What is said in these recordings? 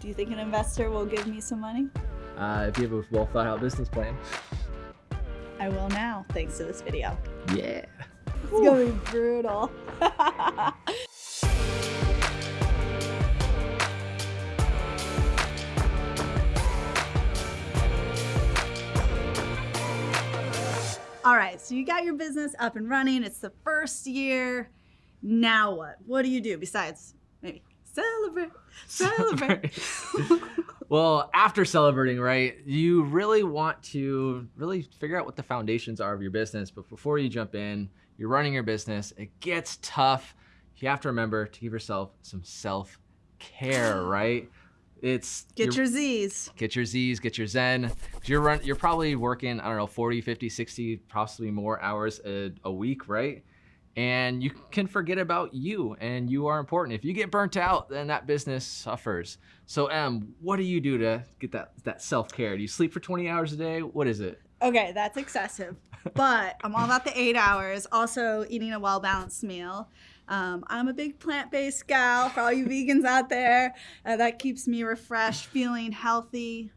Do you think an investor will give me some money? Uh, if you have a well thought out business plan. I will now, thanks to this video. Yeah. It's gonna be brutal. All right, so you got your business up and running. It's the first year. Now what? What do you do besides maybe celebrate? Celebrate. well, after celebrating, right, you really want to really figure out what the foundations are of your business. But before you jump in, you're running your business, it gets tough. You have to remember to give yourself some self care, right? It's get your Z's. Get your Z's, get your Zen. You're run, you're probably working, I don't know, 40, 50, 60, possibly more hours a, a week, right? And you can forget about you and you are important. If you get burnt out, then that business suffers. So Em, what do you do to get that, that self-care? Do you sleep for 20 hours a day? What is it? Okay, that's excessive. But I'm all about the eight hours. Also eating a well-balanced meal. Um, I'm a big plant-based gal for all you vegans out there. Uh, that keeps me refreshed, feeling healthy,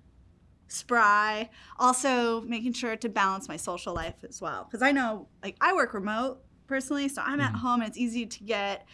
spry. Also making sure to balance my social life as well. Because I know, like, I work remote personally, so I'm at mm-hmm. home and it's easy to get,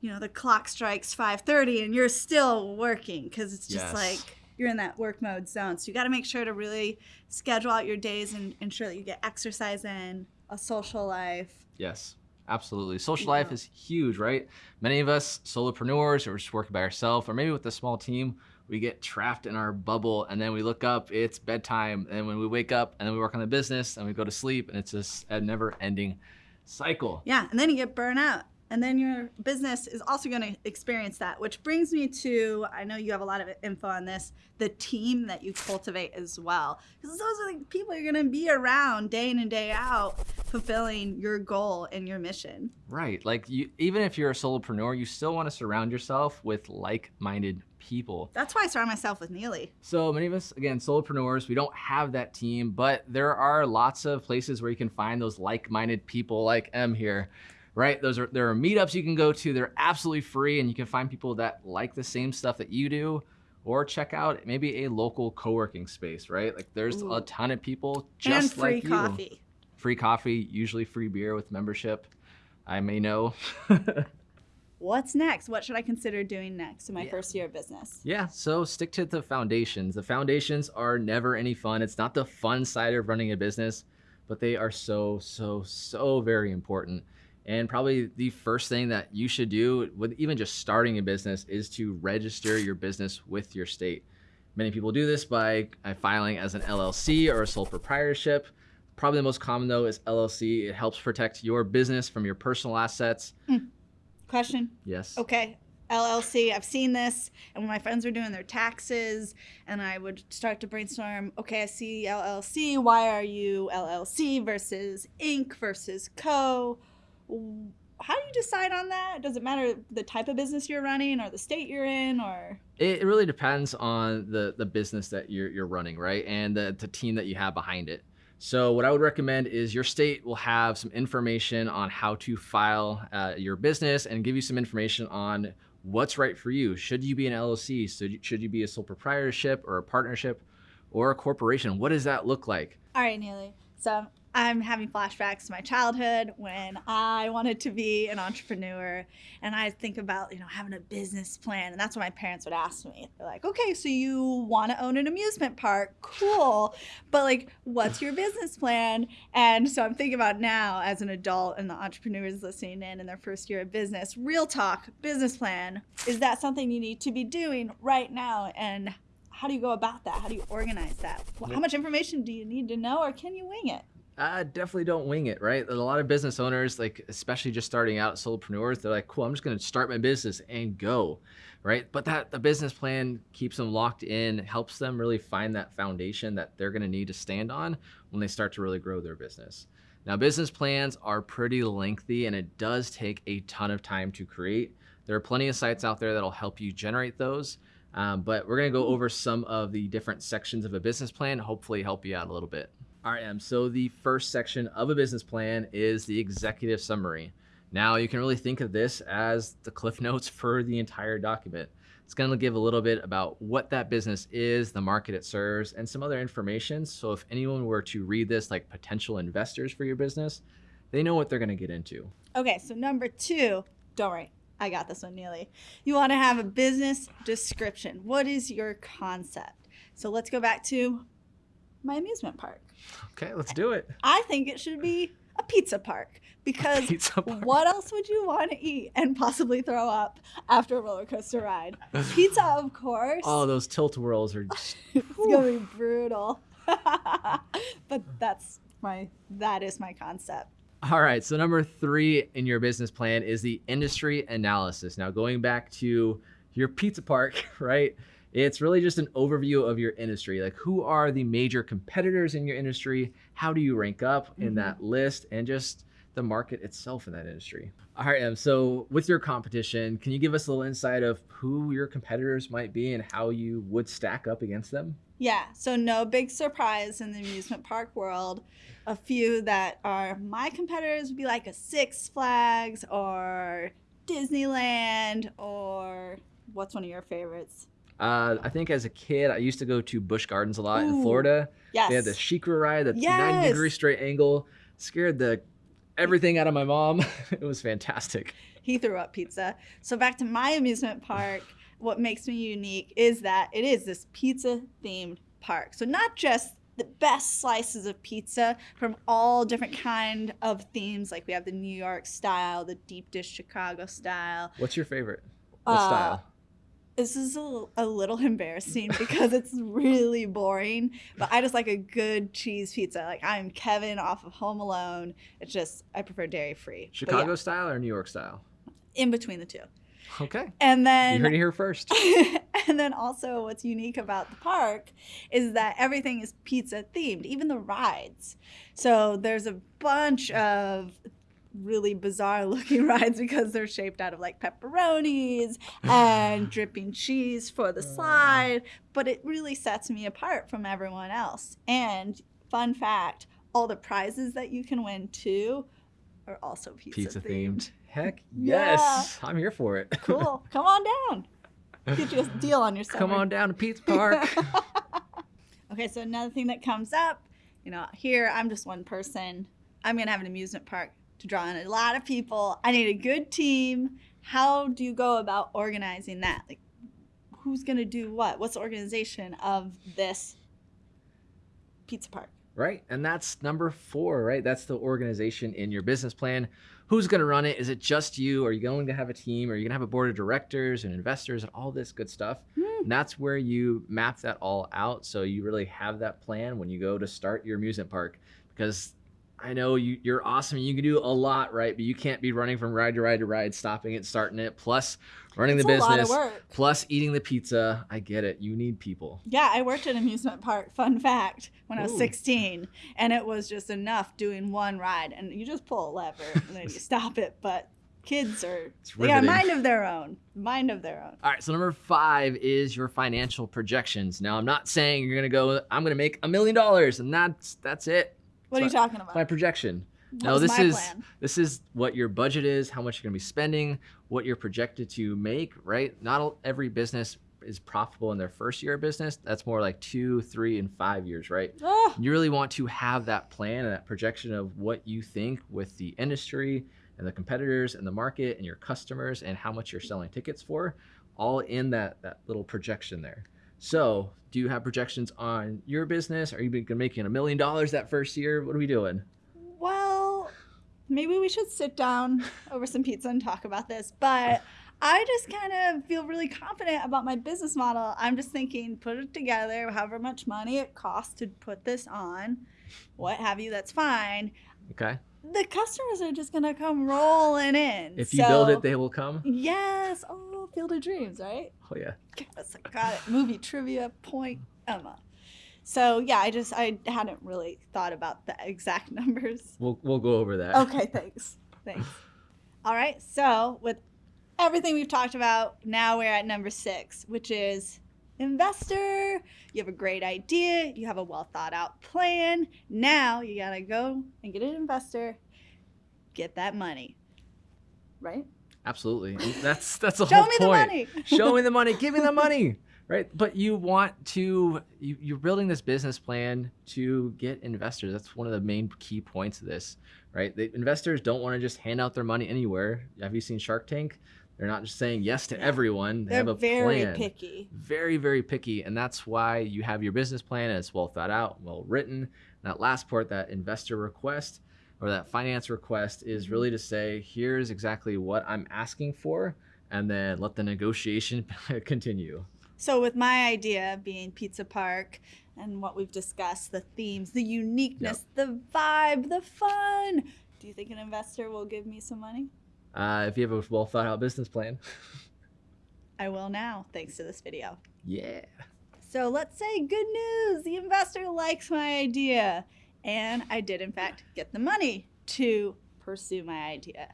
you know, the clock strikes 5:30 and you're still working because it's just yes. like you're in that work mode zone. So you got to make sure to really schedule out your days and ensure that you get exercise in, a social life. Yes. Absolutely. Social yeah. life is huge, right? Many of us solopreneurs or just working by ourselves or maybe with a small team, we get trapped in our bubble and then we look up, it's bedtime. And when we wake up and then we work on the business and we go to sleep and it's just a never ending cycle. Yeah. And then you get burnt out and then your business is also going to experience that which brings me to i know you have a lot of info on this the team that you cultivate as well. Because those are the people you're going to be around day in and day out fulfilling your goal and your mission. Right like you even if you're a solopreneur you still want to surround yourself with like-minded people. That's why i surround myself with neely. So many of us again solopreneurs we don't have that team but there are lots of places where you can find those like-minded people like em here right? Those are there are meetups you can go to. They're absolutely free, and you can find people that like the same stuff that you do. Or check out maybe a local co-working space, right? Like there's Ooh. a ton of people just and free like you. coffee. Free coffee, usually free beer with membership. I may know. What's next? What should I consider doing next in my yeah. first year of business? Yeah, so stick to the foundations. The foundations are never any fun. It's not the fun side of running a business, but they are so, so, so very important. And probably the first thing that you should do with even just starting a business is to register your business with your state. Many people do this by filing as an LLC or a sole proprietorship. Probably the most common though is LLC. It helps protect your business from your personal assets. Mm. Question? Yes. Okay. LLC, I've seen this, and when my friends were doing their taxes, and I would start to brainstorm, okay, I see LLC, why are you LLC versus Inc. versus Co.? How do you decide on that? Does it matter the type of business you're running or the state you're in or? It really depends on the, the business that you're, you're running, right? And the, the team that you have behind it. So what I would recommend is your state will have some information on how to file uh, your business and give you some information on what's right for you. Should you be an LLC? So should you be a sole proprietorship or a partnership or a corporation? What does that look like? All right, Neely. So I'm having flashbacks to my childhood when I wanted to be an entrepreneur and I think about, you know, having a business plan. And that's what my parents would ask me. They're like, okay, so you want to own an amusement park. Cool. But like, what's your business plan? And so I'm thinking about now as an adult and the entrepreneurs listening in in their first year of business, real talk, business plan. Is that something you need to be doing right now? And how do you go about that? How do you organize that? How much information do you need to know or can you wing it? uh, definitely don't wing it, right? A lot of business owners, like especially just starting out solopreneurs, they're like, cool, I'm just gonna start my business and go, right? But that the business plan keeps them locked in, helps them really find that foundation that they're gonna need to stand on when they start to really grow their business. Now, business plans are pretty lengthy and it does take a ton of time to create. There are plenty of sites out there that'll help you generate those. Um, but we're gonna go over some of the different sections of a business plan, hopefully help you out a little bit. All right, Em, so the first section of a business plan is the executive summary. Now you can really think of this as the cliff notes for the entire document. It's going to give a little bit about what that business is, the market it serves, and some other information. So if anyone were to read this, like potential investors for your business, they know what they're going to get into. Okay, so number two, don't worry, I got this one, Neely. You want to have a business description. What is your concept? So let's go back to my amusement park. Okay, let's do it. I think it should be a pizza park because Pizza park. what else would you want to eat and possibly throw up after a roller coaster ride? Pizza, of course. Oh, those tilt whirls are just it's gonna be brutal. but that's my that is my concept. All right. So number three in your business plan is the industry analysis. Now going back to your pizza park, right? It's really just an overview of your industry. Like who are the major competitors in your industry? How do you rank up in Mhm. that list? And just the market itself in that industry. All right, Em. So with your competition, can you give us a little insight of who your competitors might be and how you would stack up against them? Yeah, so no big surprise in the amusement park world. A few that are my competitors would be like a Six Flags or Disneyland or what's one of your favorites? Uh, I think as a kid, I used to go to Busch Gardens a lot in Florida. Yes. They had the SheiKra ride, that's Yes. 90 degree straight angle. Scared the everything out of my mom. it was fantastic. he threw up pizza. So back to my amusement park, what makes me unique is that it is this pizza themed park. So not just the best slices of pizza from all different kind of themes like we have the New York style, the deep dish Chicago style. What's your favorite? What Uh, style? This is a, a little embarrassing because it's really boring, but I just like a good cheese pizza. Like I'm Kevin off of Home Alone. It's just I prefer dairy free. Chicago style or New York style? in between the two. Okay. And then you heard it here first. and then also what's unique about the park is that everything is pizza themed, even the rides. So there's a bunch of really bizarre looking rides because they're shaped out of like pepperonis and dripping cheese for the slide, but it really sets me apart from everyone else. And fun fact, all the prizes that you can win too are also pizza, Pizza themed. themed. Heck Yeah. yes. I'm here for it. Cool. Come on down. Get you a deal on yourself. Come on down to Pizza Park. Okay, so another thing that comes up, you know, here I'm just one person. I'm gonna have an amusement park to draw in a lot of people. I need a good team. How do you go about organizing that? Like, who's gonna do what? What's the organization of this pizza park? right? And that's number four, right? That's the organization in your business plan. Who's going to run it? Is it just you? Are you going to have a team? Are you going to have a board of directors and investors and all this good stuff? Hmm. And that's where you map that all out. So you really have that plan when you go to start your amusement park. Because I know you, you're awesome. You can do a lot, right? But you can't be running from ride to ride to ride, stopping it, starting it, plus running It's the a lot of business, plus eating the pizza. I get it. You need people. Yeah, I worked at an amusement park, fun fact, when I was 16, and it was just enough doing one ride. And you just pull a lever and then you stop it. But kids are, they got a mind of their own. Mind of their own. All right, so number five is your financial projections. Now, I'm not saying you're gonna go. I'm gonna make a million dollars, and that's that's it. What are you talking about? My projection. What no, this is plan? this is what your budget is, how much you're gonna be spending, what you're projected to make. Right? Not every business is profitable in their first year of business. That's more like two, three, and five years. Right? Ah, You really want to have that plan and that projection of what you think with the industry and the competitors and the market and your customers and how much you're selling tickets for, all in that that little projection there. So, do you have projections on your business? Are you be- making a million dollars that first year? What are we doing? well, maybe we should sit down over some pizza and talk about this. But I just kind of feel really confident about my business model. I'm just thinking, put it together, however much money it costs to put this on, what have you, that's fine. Okay. The customers are just gonna come rolling in. If you build it, they will come. Yes. Oh, Field of Dreams, right? Oh yeah. Yes, I got it. Movie trivia point, Emma. So yeah, I just I hadn't really thought about the exact numbers. We'll we'll go over that. Okay, thanks. Thanks. All right. So with everything we've talked about, now we're at number six, which is investor. You have a great idea. You have a well thought out plan. Now you gotta go and get an investor, get that money. Right? Absolutely. That's that's the Show whole me the money. Show me the money. Give me the money. Right. But you want to you, you're building this business plan to get investors. That's one of the main key points of this. Right. The investors don't want to just hand out their money anywhere. Have you seen Shark Tank? They're not just saying yes to everyone. They They're have a very plan. picky. Very, very picky. And that's why you have your business plan and it's well thought out, well written. That last part, that investor request or that finance request is really to say, here's exactly what I'm asking for, and then let the negotiation continue. So, with my idea being Pizza Park and what we've discussed, the themes, the uniqueness, the vibe, the fun, do you think an investor will give me some money? Uh, if you have a well thought out business plan, I will now, thanks to this video. yeah. So, let's say good news the investor likes my idea. And I did, in fact, get the money to pursue my idea.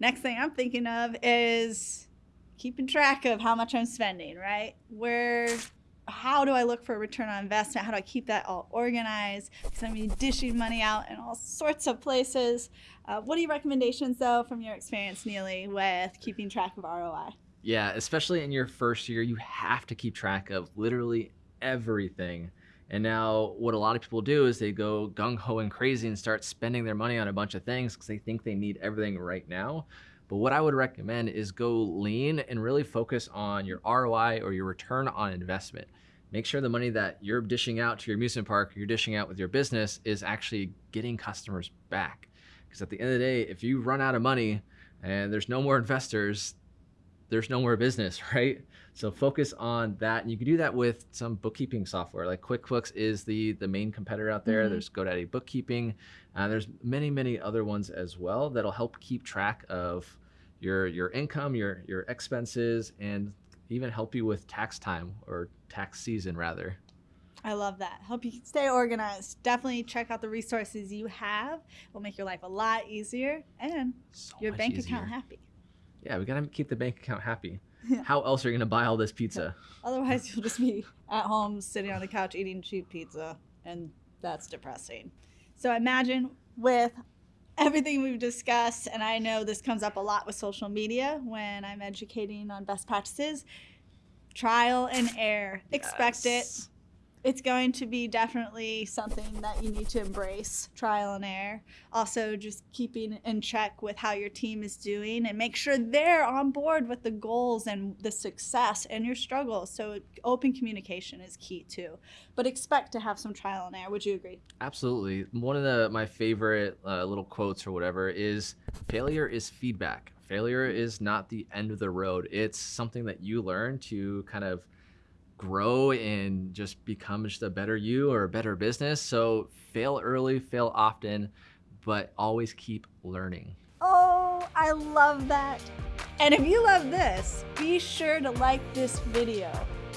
Next thing I'm thinking of is keeping track of how much I'm spending, right? Where, how do I look for a return on investment? How do I keep that all organized? Because I'm dishing money out in all sorts of places. Uh, what are your recommendations, though, from your experience, Neely, with keeping track of ROI? Yeah, especially in your first year, you have to keep track of literally everything. And now, what a lot of people do is they go gung ho and crazy and start spending their money on a bunch of things because they think they need everything right now. But what I would recommend is go lean and really focus on your ROI or your return on investment. Make sure the money that you're dishing out to your amusement park, you're dishing out with your business, is actually getting customers back. Because at the end of the day, if you run out of money and there's no more investors, there's no more business, right? So focus on that, and you can do that with some bookkeeping software. Like QuickBooks is the the main competitor out there. Mhm. There's GoDaddy Bookkeeping. Uh, there's many many other ones as well that'll help keep track of your your income, your your expenses, and even help you with tax time or tax season rather. I love that. Help you stay organized. Definitely check out the resources you have. It Will make your life a lot easier and So your bank easier. account happy. Yeah, we gotta keep the bank account happy. Yeah. How else are you gonna buy all this pizza? Otherwise, you'll just be at home sitting on the couch eating cheap pizza, and that's depressing. So imagine with everything we've discussed, and I know this comes up a lot with social media when I'm educating on best practices. Trial and error. Expect it. It's going to be definitely something that you need to embrace trial and error also just keeping in check with how your team is doing and make sure they're on board with the goals and the success and your struggles so open communication is key too but expect to have some trial and error would you agree Absolutely. One of the my favorite uh, little quotes or whatever is failure is feedback. Failure is not the end of the road. It's something that you learn to kind of grow and just become just a better you or a better business. So fail early, fail often, but always keep learning. oh i love that and if you love this be sure to like this video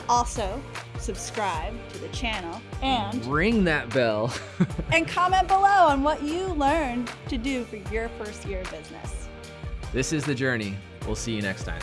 also subscribe to the channel and Ring that bell. and comment below on what you learned to do for your first year of business. this is the journey. We'll see you next time.